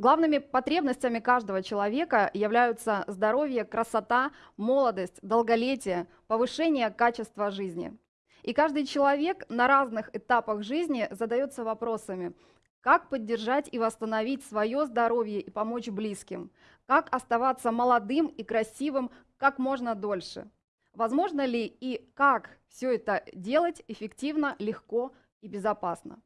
Главными потребностями каждого человека являются здоровье, красота, молодость, долголетие, повышение качества жизни. И каждый человек на разных этапах жизни задается вопросами, как поддержать и восстановить свое здоровье и помочь близким, как оставаться молодым и красивым как можно дольше. Возможно ли и как все это делать эффективно, легко и безопасно.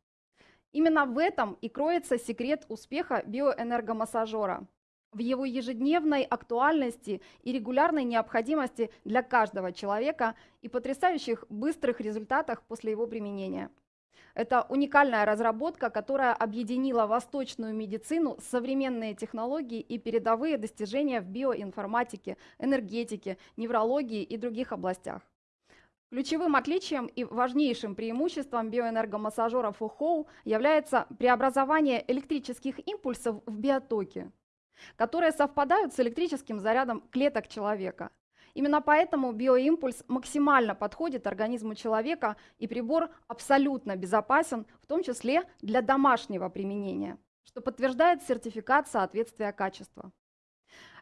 Именно в этом и кроется секрет успеха биоэнергомассажера, в его ежедневной актуальности и регулярной необходимости для каждого человека и потрясающих быстрых результатах после его применения. Это уникальная разработка, которая объединила восточную медицину, современные технологии и передовые достижения в биоинформатике, энергетике, неврологии и других областях. Ключевым отличием и важнейшим преимуществом биоэнергомассажера ФОХОУ является преобразование электрических импульсов в биотоки, которые совпадают с электрическим зарядом клеток человека. Именно поэтому биоимпульс максимально подходит организму человека, и прибор абсолютно безопасен, в том числе для домашнего применения, что подтверждает сертификат соответствия качества.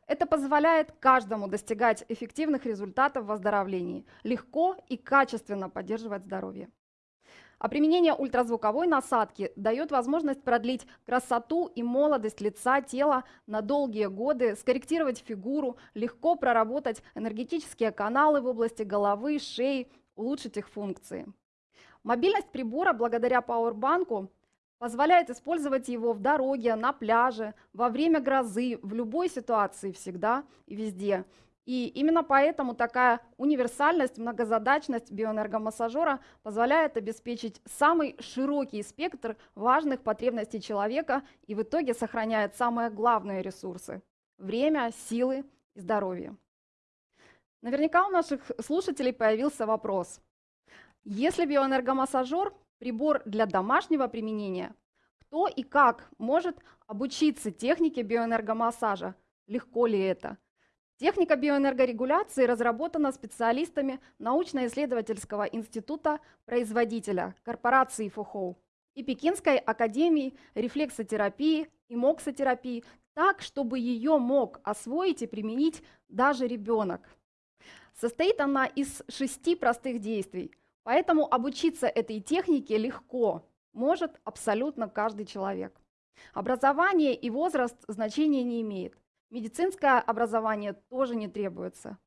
Это позволяет каждому достигать эффективных результатов в оздоровлении, легко и качественно поддерживать здоровье. А применение ультразвуковой насадки дает возможность продлить красоту и молодость лица, тела на долгие годы, скорректировать фигуру, легко проработать энергетические каналы в области головы, шеи, улучшить их функции. Мобильность прибора благодаря пауэрбанку позволяет использовать его в дороге, на пляже, во время грозы, в любой ситуации всегда и везде. И именно поэтому такая универсальность, многозадачность биоэнергомассажера позволяет обеспечить самый широкий спектр важных потребностей человека и в итоге сохраняет самые главные ресурсы – время, силы и здоровье. Наверняка у наших слушателей появился вопрос. Если биоэнергомассажер прибор для домашнего применения, кто и как может обучиться технике биоэнергомассажа? Легко ли это? Техника биоэнергорегуляции разработана специалистами научно-исследовательского института производителя корпорации ФОХОУ и Пекинской академии рефлексотерапии и моксотерапии так, чтобы ее мог освоить и применить даже ребенок. Состоит она из шести простых действий – Поэтому обучиться этой технике легко может абсолютно каждый человек. Образование и возраст значения не имеет. Медицинское образование тоже не требуется.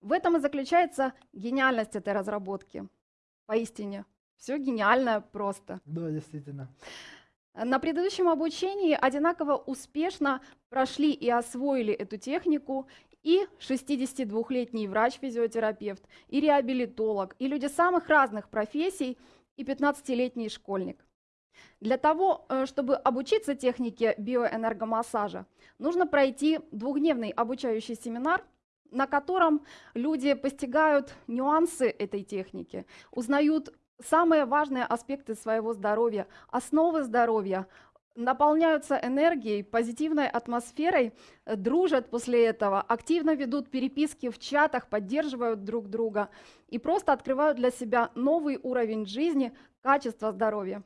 В этом и заключается гениальность этой разработки. Поистине, все гениально просто. Да, действительно. На предыдущем обучении одинаково успешно прошли и освоили эту технику и 62-летний врач-физиотерапевт, и реабилитолог, и люди самых разных профессий, и 15-летний школьник. Для того, э, чтобы обучиться технике биоэнергомассажа, нужно пройти двухдневный обучающий семинар, на котором люди постигают нюансы этой техники, узнают самые важные аспекты своего здоровья, основы здоровья, наполняются энергией, позитивной атмосферой, э, дружат после этого, активно ведут переписки в чатах, поддерживают друг друга и просто открывают для себя новый уровень жизни, качества здоровья.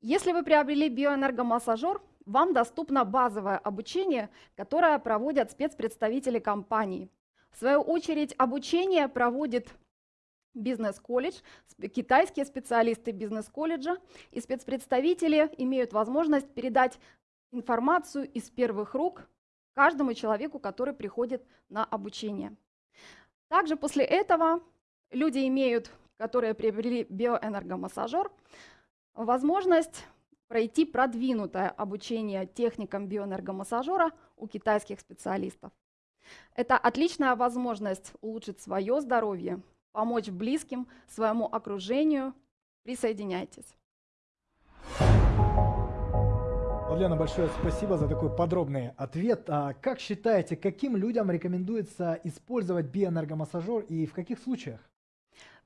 Если вы приобрели биоэнергомассажер, вам доступно базовое обучение, которое проводят спецпредставители компании. В свою очередь обучение проводит бизнес-колледж, китайские специалисты бизнес-колледжа и спецпредставители имеют возможность передать информацию из первых рук каждому человеку, который приходит на обучение. Также после этого люди имеют, которые приобрели биоэнергомассажер, возможность пройти продвинутое обучение техникам биоэнергомассажера у китайских специалистов. Это отличная возможность улучшить свое здоровье, помочь близким, своему окружению. Присоединяйтесь. Лена, большое спасибо за такой подробный ответ. А как считаете, каким людям рекомендуется использовать биоэнергомассажер и в каких случаях?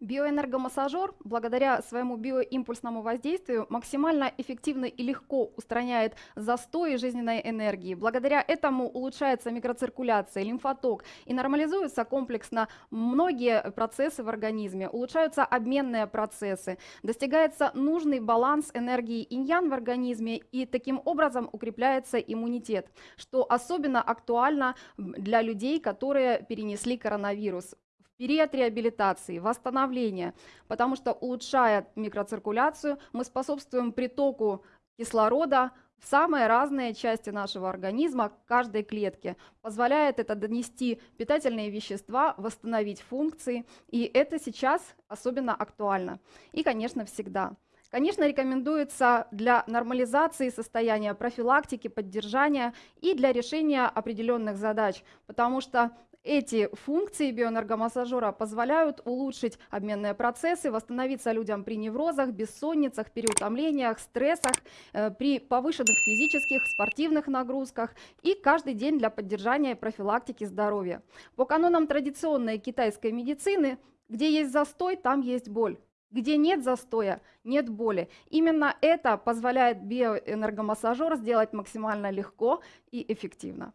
Биоэнергомассажер, благодаря своему биоимпульсному воздействию, максимально эффективно и легко устраняет застои жизненной энергии. Благодаря этому улучшается микроциркуляция, лимфоток и нормализуются комплексно многие процессы в организме, улучшаются обменные процессы, достигается нужный баланс энергии иньян в организме и таким образом укрепляется иммунитет, что особенно актуально для людей, которые перенесли коронавирус период реабилитации, восстановления, потому что улучшая микроциркуляцию, мы способствуем притоку кислорода в самые разные части нашего организма, каждой клетке. Позволяет это донести питательные вещества, восстановить функции, и это сейчас особенно актуально. И, конечно, всегда. Конечно, рекомендуется для нормализации состояния, профилактики, поддержания и для решения определенных задач, потому что эти функции биоэнергомассажера позволяют улучшить обменные процессы, восстановиться людям при неврозах, бессонницах, переутомлениях, стрессах, э, при повышенных физических, спортивных нагрузках и каждый день для поддержания и профилактики здоровья. По канонам традиционной китайской медицины, где есть застой, там есть боль. Где нет застоя, нет боли. Именно это позволяет биоэнергомассажер сделать максимально легко и эффективно.